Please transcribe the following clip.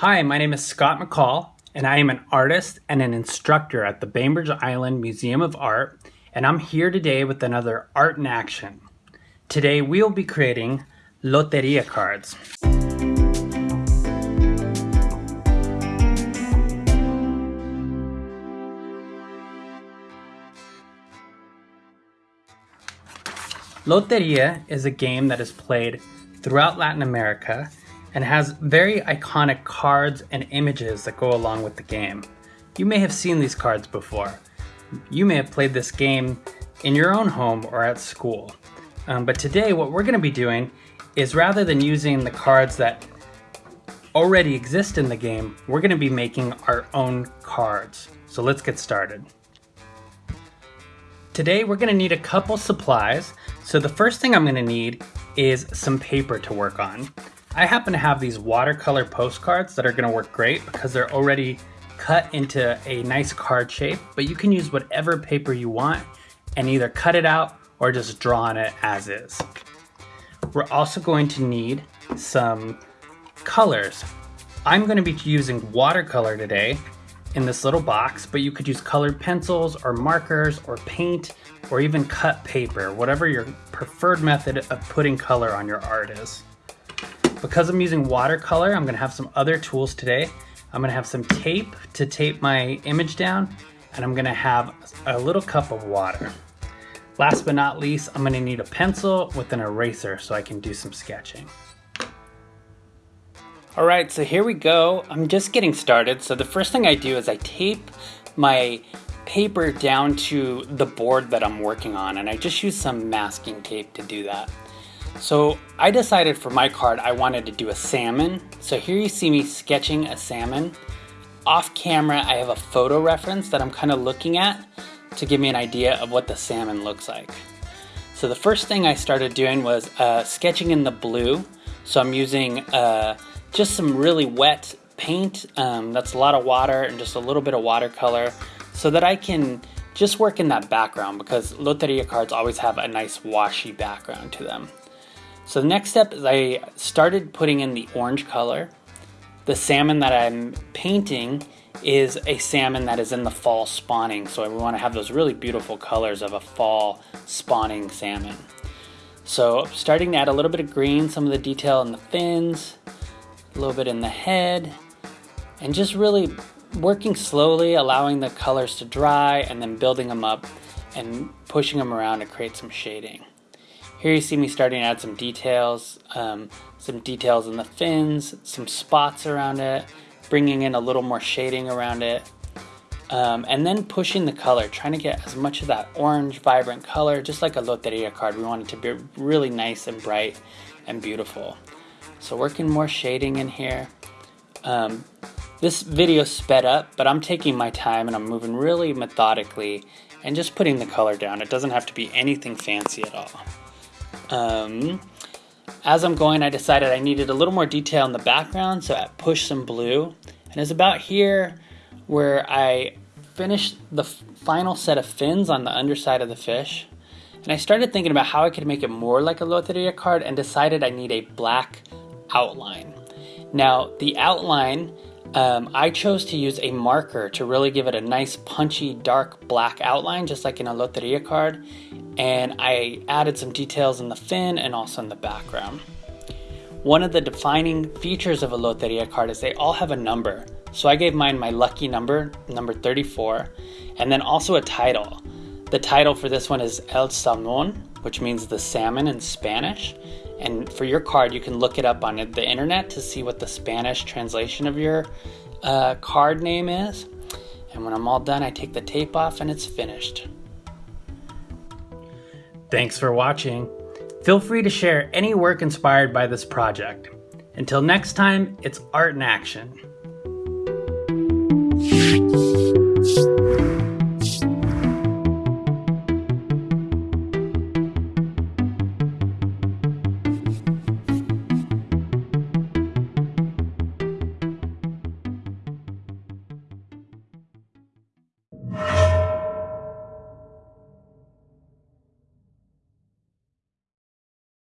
Hi, my name is Scott McCall, and I am an artist and an instructor at the Bainbridge Island Museum of Art, and I'm here today with another Art in Action. Today we will be creating Loteria cards. Loteria is a game that is played throughout Latin America and has very iconic cards and images that go along with the game. You may have seen these cards before. You may have played this game in your own home or at school. Um, but today what we're going to be doing is rather than using the cards that already exist in the game, we're going to be making our own cards. So let's get started. Today we're going to need a couple supplies. So the first thing I'm going to need is some paper to work on. I happen to have these watercolor postcards that are gonna work great because they're already cut into a nice card shape, but you can use whatever paper you want and either cut it out or just draw on it as is. We're also going to need some colors. I'm gonna be using watercolor today in this little box, but you could use colored pencils or markers or paint or even cut paper, whatever your preferred method of putting color on your art is. Because I'm using watercolor, I'm gonna have some other tools today. I'm gonna have some tape to tape my image down, and I'm gonna have a little cup of water. Last but not least, I'm gonna need a pencil with an eraser so I can do some sketching. All right, so here we go. I'm just getting started. So the first thing I do is I tape my paper down to the board that I'm working on, and I just use some masking tape to do that. So I decided for my card I wanted to do a salmon. So here you see me sketching a salmon. Off camera I have a photo reference that I'm kind of looking at to give me an idea of what the salmon looks like. So the first thing I started doing was uh, sketching in the blue. So I'm using uh, just some really wet paint. Um, that's a lot of water and just a little bit of watercolor so that I can just work in that background because Loteria cards always have a nice washy background to them. So the next step is I started putting in the orange color. The salmon that I'm painting is a salmon that is in the fall spawning. So we want to have those really beautiful colors of a fall spawning salmon. So starting to add a little bit of green, some of the detail in the fins, a little bit in the head, and just really working slowly, allowing the colors to dry and then building them up and pushing them around to create some shading. Here you see me starting to add some details, um, some details in the fins, some spots around it, bringing in a little more shading around it, um, and then pushing the color, trying to get as much of that orange, vibrant color, just like a Loteria card. We want it to be really nice and bright and beautiful. So working more shading in here. Um, this video sped up, but I'm taking my time and I'm moving really methodically and just putting the color down. It doesn't have to be anything fancy at all. Um, as I'm going, I decided I needed a little more detail in the background, so I pushed some blue. And it's about here where I finished the final set of fins on the underside of the fish. And I started thinking about how I could make it more like a Loteria card and decided I need a black outline. Now, the outline, um, I chose to use a marker to really give it a nice punchy dark black outline, just like in a Loteria card and I added some details in the fin and also in the background. One of the defining features of a Loteria card is they all have a number. So I gave mine my lucky number, number 34, and then also a title. The title for this one is El Salmon, which means the salmon in Spanish. And for your card, you can look it up on the internet to see what the Spanish translation of your uh, card name is. And when I'm all done, I take the tape off and it's finished. Thanks for watching. Feel free to share any work inspired by this project. Until next time, it's art in action.